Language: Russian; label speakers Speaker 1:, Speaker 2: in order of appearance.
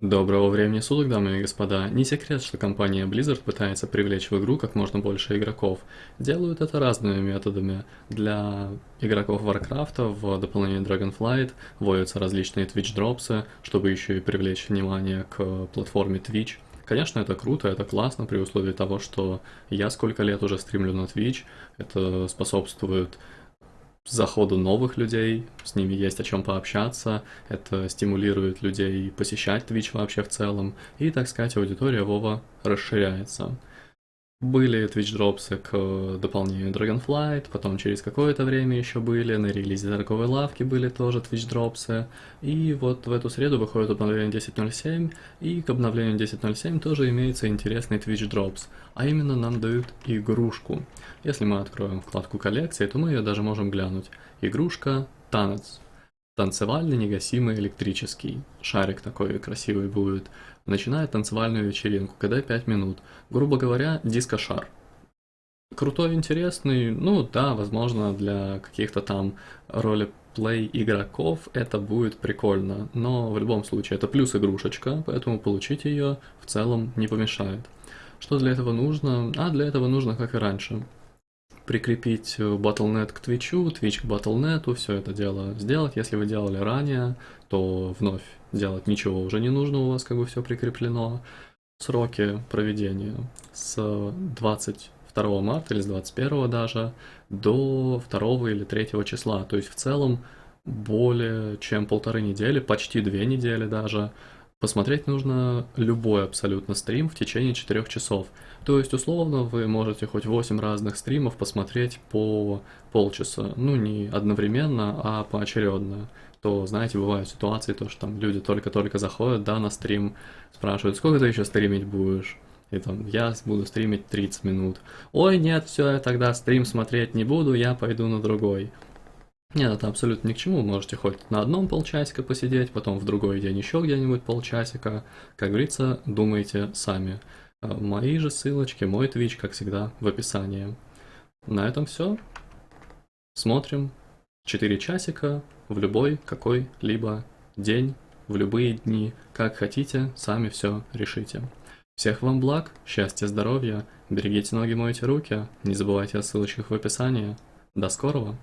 Speaker 1: Доброго времени суток, дамы и господа. Не секрет, что компания Blizzard пытается привлечь в игру как можно больше игроков. Делают это разными методами. Для игроков Warcraft в дополнение Dragonflight вводятся различные Twitch-дропсы, чтобы еще и привлечь внимание к платформе Twitch. Конечно, это круто, это классно при условии того, что я сколько лет уже стримлю на Twitch, это способствует заходу новых людей, с ними есть о чем пообщаться, это стимулирует людей посещать Twitch вообще в целом, и, так сказать, аудитория Вова расширяется. Были Twitch дропсы к дополнению Dragonflight, потом через какое-то время еще были, на релизе торговой лавки были тоже Twitch дропсы, и вот в эту среду выходит обновление 10.07, и к обновлению 10.07 тоже имеется интересный Twitch дропс, а именно нам дают игрушку. Если мы откроем вкладку коллекции, то мы ее даже можем глянуть. Игрушка Танец. Танцевальный негасимый электрический. Шарик такой красивый будет начинает танцевальную вечеринку, когда 5 минут. Грубо говоря, диско-шар. Крутой, интересный, ну да, возможно, для каких-то там ролеплей игроков это будет прикольно, но в любом случае это плюс игрушечка, поэтому получить ее в целом не помешает. Что для этого нужно? А для этого нужно, как и раньше, прикрепить Battle.net к Twitch, Twitch к Battle.net, все это дело сделать. Если вы делали ранее, то вновь делать ничего уже не нужно, у вас как бы все прикреплено. Сроки проведения с 22 марта или с 21 даже до 2 или 3 числа. То есть в целом более чем полторы недели, почти две недели даже, Посмотреть нужно любой абсолютно стрим в течение 4 часов. То есть, условно, вы можете хоть 8 разных стримов посмотреть по полчаса. Ну, не одновременно, а поочередно. То, знаете, бывают ситуации, то, что там люди только-только заходят, да, на стрим, спрашивают, сколько ты еще стримить будешь? И там, я буду стримить 30 минут. Ой, нет, все, я тогда стрим смотреть не буду, я пойду на другой. Нет, это абсолютно ни к чему. Можете хоть на одном полчасика посидеть, потом в другой день еще где-нибудь полчасика. Как говорится, думайте сами. Э, мои же ссылочки, мой Twitch, как всегда, в описании. На этом все. Смотрим. 4 часика в любой какой-либо день, в любые дни, как хотите, сами все решите. Всех вам благ, счастья, здоровья, берегите ноги, мойте руки, не забывайте о ссылочках в описании. До скорого!